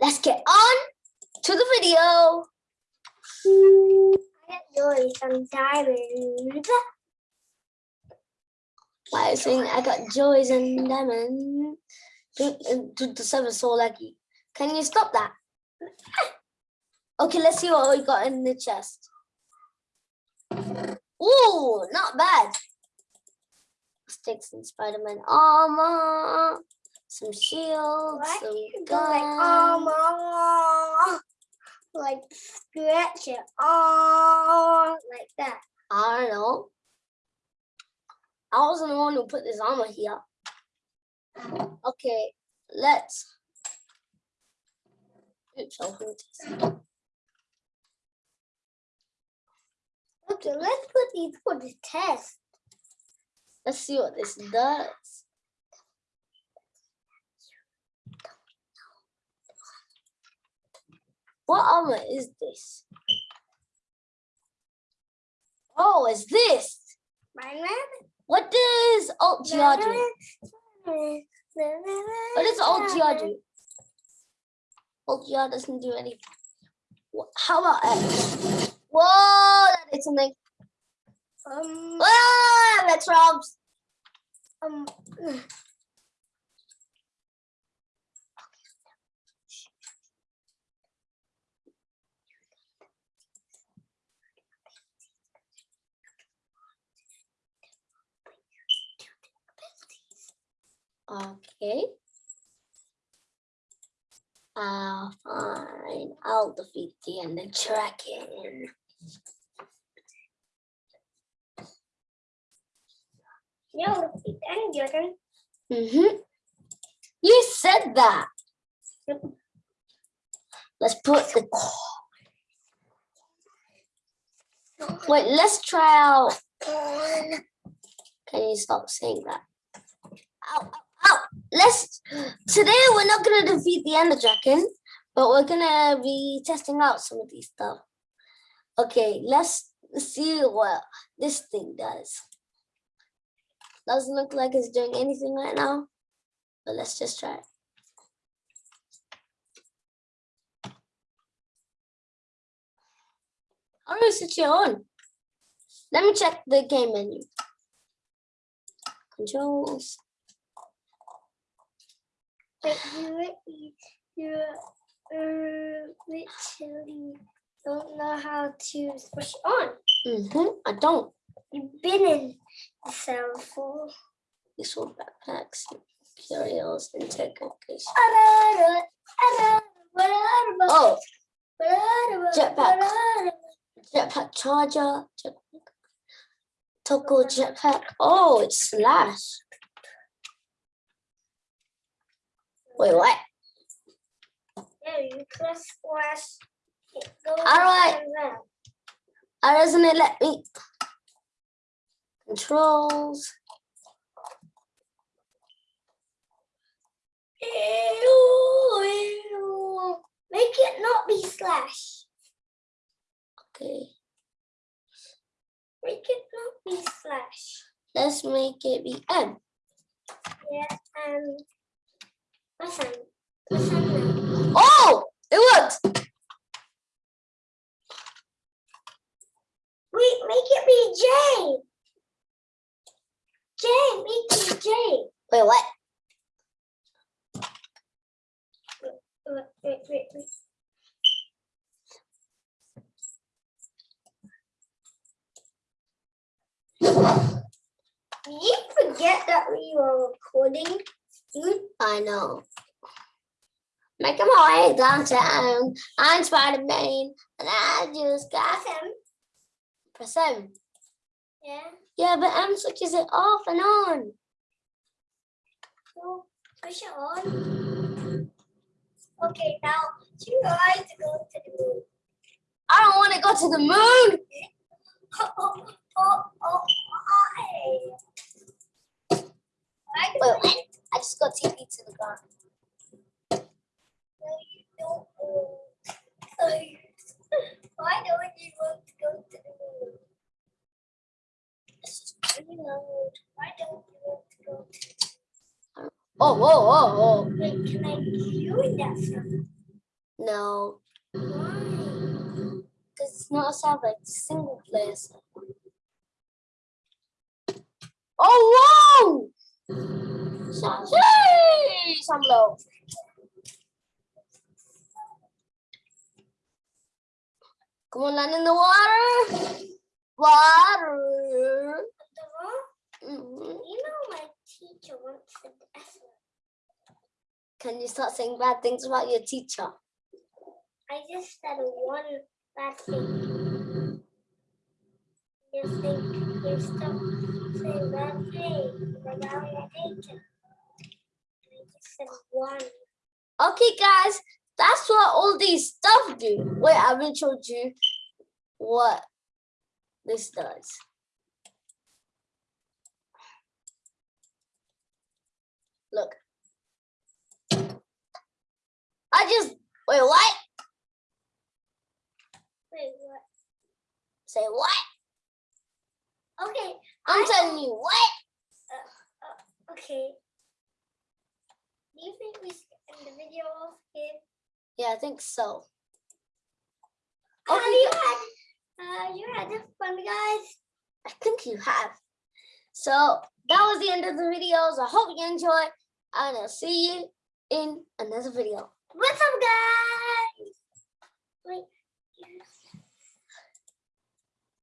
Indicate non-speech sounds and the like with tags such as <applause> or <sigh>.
let's get on to the video. I got joy some diamonds. I saying I got joys and diamonds. Do the server so laggy. Can you stop that? Okay, let's see what we got in the chest. Ooh, not bad. Sticks and Spider-Man armor, some shields, Why some guns. go like oh like scratch it oh like that. I don't know. I wasn't the one who put this armor here. Okay, let's. Oops, I'll this. Okay, let's put these for the test. Let's see what this does. What armor is this? Oh, is this? My What does Alt GR do? What What does Alt GR do? Alt GR doesn't do anything. How about X? Whoa, that did something. Um, Ah, that's Rob's. um, Okay. Uh, fine. I'll defeat the Ender Dragon. no, I'm joking. Mm-hmm. You said that. Yep. Let's put the. Wait, let's try out. Can you stop saying that? Let's. Today we're not gonna defeat the Ender Dragon, but we're gonna be testing out some of these stuff. Okay, let's see what this thing does. Doesn't look like it's doing anything right now, but let's just try it. How do I switch it on? Let me check the game menu. Controls. But you, you, you uh, literally don't know how to switch on. Mm-hmm. I don't. You've been in the cell for. Useful backpacks, curios, and technicals. Oh, Jetpack. jetpack charger. Jetpack. Toggle jetpack. Oh, it's slash. Wait, what? Yeah, you press squash. And down. Why doesn't it let me? Controls. Ew, ew. Make it not be slash. Okay, Make it not be slash. let's make it be M. Yeah, um, what's that? What's that? Oh, it worked. Wait, make it be J. J, make it J. Wait, what? Wait, wait, wait, wait. Did you forget that we were recording? I know. Making my way downtown. I'm Spider-Man, and I just got him. press M. Yeah. Yeah, but M switches it off and on. So push it on. Okay, now you guys go to the moon. I don't want to go to the moon. Oh, oh, oh, do Wait, I- what? I just got TP to the ground. No, you don't. Oh, <laughs> Why don't you want to go to the moon? It's just Reload. Why don't you want to go to Oh, whoa, whoa, whoa. Wait, can I do that from? No, Why? because it's not a it's a single player. Oh, whoa! Some, hey, some low. Come on, land in the water. Water. You know my teacher once said the S word. Can you start saying bad things about your teacher? I just said one bad thing. You think you stop saying bad things about your teacher. I just said one. Okay, guys, that's what all these stuff do. Wait, I haven't showed you what this does. Look. I just wait. What? Wait, what? Say what? Okay, I'm I- telling you what? Uh, uh, okay. Do you think we should end the video off here? Yeah, I think so. Have Okay, you had, uh, you had fun, guys? I think you have. So that was the end of the videos. I hope you enjoyed, and I'll see you in another video. What's up, guys? Wait,